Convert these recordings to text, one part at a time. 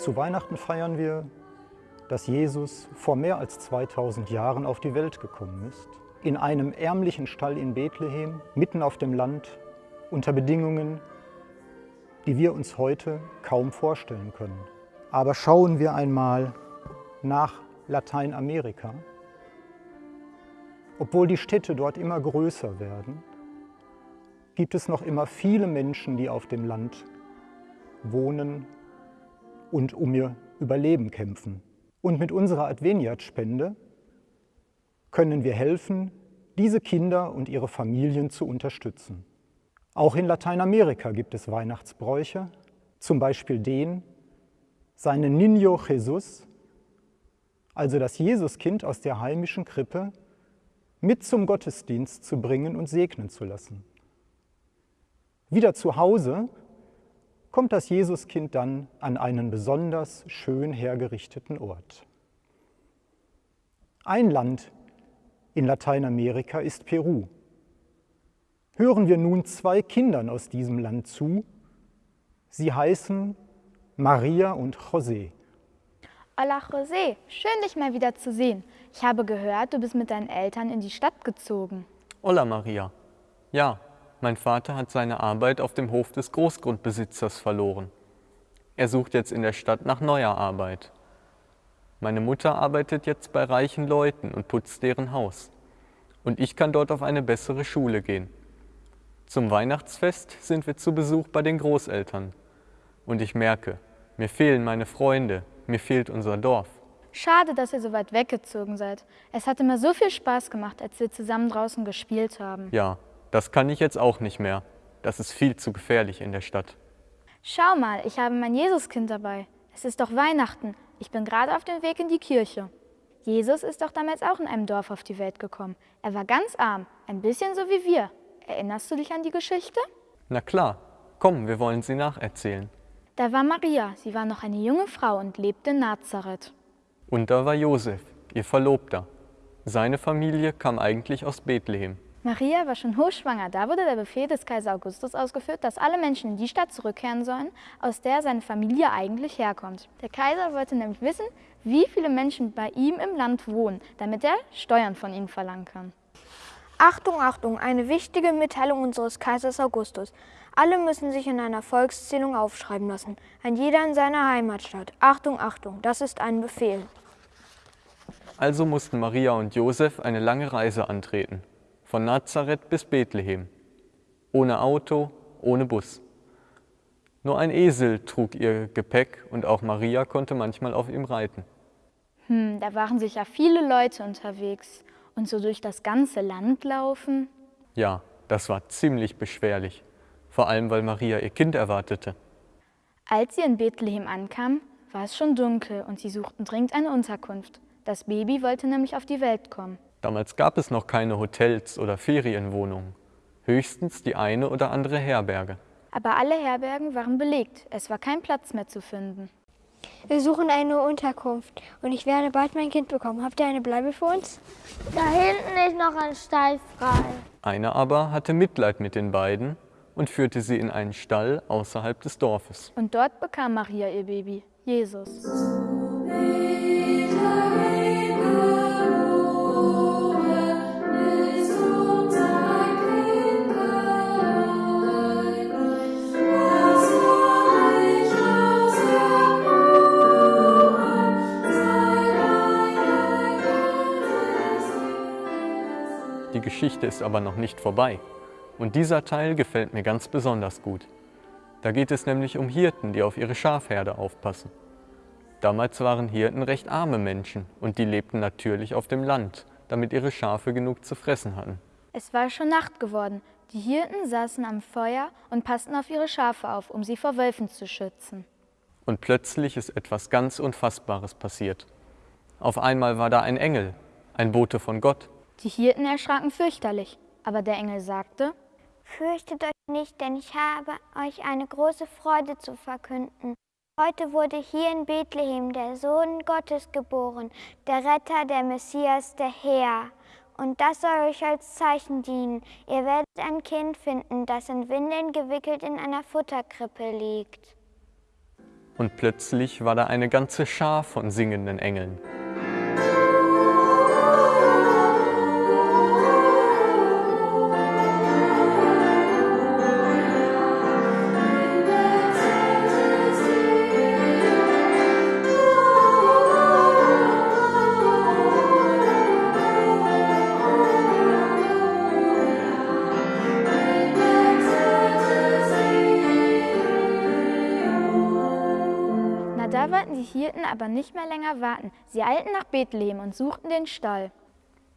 Zu Weihnachten feiern wir, dass Jesus vor mehr als 2000 Jahren auf die Welt gekommen ist. In einem ärmlichen Stall in Bethlehem, mitten auf dem Land, unter Bedingungen, die wir uns heute kaum vorstellen können. Aber schauen wir einmal nach Lateinamerika. Obwohl die Städte dort immer größer werden, gibt es noch immer viele Menschen, die auf dem Land wohnen und um ihr Überleben kämpfen. Und mit unserer Adveniat-Spende können wir helfen, diese Kinder und ihre Familien zu unterstützen. Auch in Lateinamerika gibt es Weihnachtsbräuche, zum Beispiel den, seinen Niño Jesus, also das Jesuskind aus der heimischen Krippe, mit zum Gottesdienst zu bringen und segnen zu lassen. Wieder zu Hause kommt das Jesuskind dann an einen besonders schön hergerichteten Ort. Ein Land in Lateinamerika ist Peru. Hören wir nun zwei Kindern aus diesem Land zu. Sie heißen Maria und José. Hola José, schön dich mal wieder zu sehen. Ich habe gehört, du bist mit deinen Eltern in die Stadt gezogen. Hola Maria. Ja, mein Vater hat seine Arbeit auf dem Hof des Großgrundbesitzers verloren. Er sucht jetzt in der Stadt nach neuer Arbeit. Meine Mutter arbeitet jetzt bei reichen Leuten und putzt deren Haus. Und ich kann dort auf eine bessere Schule gehen. Zum Weihnachtsfest sind wir zu Besuch bei den Großeltern. Und ich merke, mir fehlen meine Freunde, mir fehlt unser Dorf. Schade, dass ihr so weit weggezogen seid. Es hat immer so viel Spaß gemacht, als wir zusammen draußen gespielt haben. Ja, das kann ich jetzt auch nicht mehr. Das ist viel zu gefährlich in der Stadt. Schau mal, ich habe mein Jesuskind dabei. Es ist doch Weihnachten. Ich bin gerade auf dem Weg in die Kirche. Jesus ist doch damals auch in einem Dorf auf die Welt gekommen. Er war ganz arm, ein bisschen so wie wir. Erinnerst du dich an die Geschichte? Na klar, komm, wir wollen sie nacherzählen. Da war Maria, sie war noch eine junge Frau und lebte in Nazareth. Und da war Josef, ihr Verlobter. Seine Familie kam eigentlich aus Bethlehem. Maria war schon hochschwanger. Da wurde der Befehl des Kaiser Augustus ausgeführt, dass alle Menschen in die Stadt zurückkehren sollen, aus der seine Familie eigentlich herkommt. Der Kaiser wollte nämlich wissen, wie viele Menschen bei ihm im Land wohnen, damit er Steuern von ihnen verlangen kann. Achtung, Achtung, eine wichtige Mitteilung unseres Kaisers Augustus. Alle müssen sich in einer Volkszählung aufschreiben lassen, ein jeder in seiner Heimatstadt. Achtung, Achtung, das ist ein Befehl. Also mussten Maria und Josef eine lange Reise antreten, von Nazareth bis Bethlehem, ohne Auto, ohne Bus. Nur ein Esel trug ihr Gepäck und auch Maria konnte manchmal auf ihm reiten. Hm, da waren sicher viele Leute unterwegs und so durch das ganze Land laufen. Ja, das war ziemlich beschwerlich vor allem weil Maria ihr Kind erwartete. Als sie in Bethlehem ankam, war es schon dunkel und sie suchten dringend eine Unterkunft. Das Baby wollte nämlich auf die Welt kommen. Damals gab es noch keine Hotels oder Ferienwohnungen, höchstens die eine oder andere Herberge. Aber alle Herbergen waren belegt, es war kein Platz mehr zu finden. Wir suchen eine Unterkunft und ich werde bald mein Kind bekommen. Habt ihr eine Bleibe für uns? Da hinten ist noch ein Stall frei. Einer aber hatte Mitleid mit den beiden und führte sie in einen Stall außerhalb des Dorfes. Und dort bekam Maria ihr Baby, Jesus. Die Geschichte ist aber noch nicht vorbei. Und dieser Teil gefällt mir ganz besonders gut. Da geht es nämlich um Hirten, die auf ihre Schafherde aufpassen. Damals waren Hirten recht arme Menschen und die lebten natürlich auf dem Land, damit ihre Schafe genug zu fressen hatten. Es war schon Nacht geworden. Die Hirten saßen am Feuer und passten auf ihre Schafe auf, um sie vor Wölfen zu schützen. Und plötzlich ist etwas ganz Unfassbares passiert. Auf einmal war da ein Engel, ein Bote von Gott. Die Hirten erschraken fürchterlich, aber der Engel sagte, Fürchtet euch nicht, denn ich habe euch eine große Freude zu verkünden. Heute wurde hier in Bethlehem der Sohn Gottes geboren, der Retter, der Messias, der Herr. Und das soll euch als Zeichen dienen. Ihr werdet ein Kind finden, das in Windeln gewickelt in einer Futterkrippe liegt. Und plötzlich war da eine ganze Schar von singenden Engeln. Wollten die Hirten aber nicht mehr länger warten. Sie eilten nach Bethlehem und suchten den Stall.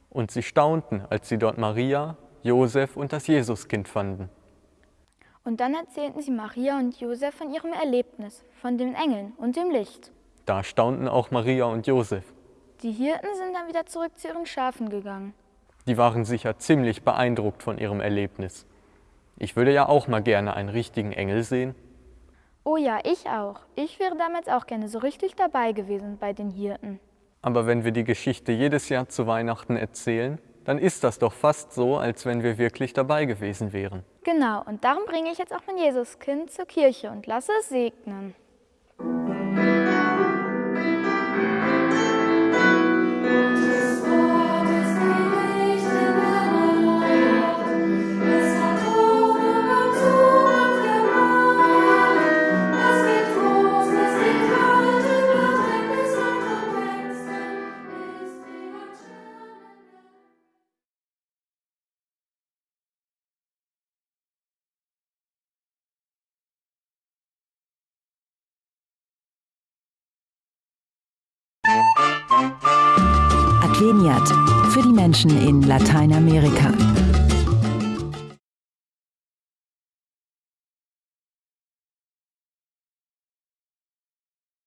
Und sie staunten, als sie dort Maria, Josef und das Jesuskind fanden. Und dann erzählten sie Maria und Josef von ihrem Erlebnis, von den Engeln und dem Licht. Da staunten auch Maria und Josef. Die Hirten sind dann wieder zurück zu ihren Schafen gegangen. Die waren sicher ziemlich beeindruckt von ihrem Erlebnis. Ich würde ja auch mal gerne einen richtigen Engel sehen. Oh ja, ich auch. Ich wäre damals auch gerne so richtig dabei gewesen bei den Hirten. Aber wenn wir die Geschichte jedes Jahr zu Weihnachten erzählen, dann ist das doch fast so, als wenn wir wirklich dabei gewesen wären. Genau, und darum bringe ich jetzt auch mein Jesuskind zur Kirche und lasse es segnen. Adveniat für die Menschen in Lateinamerika.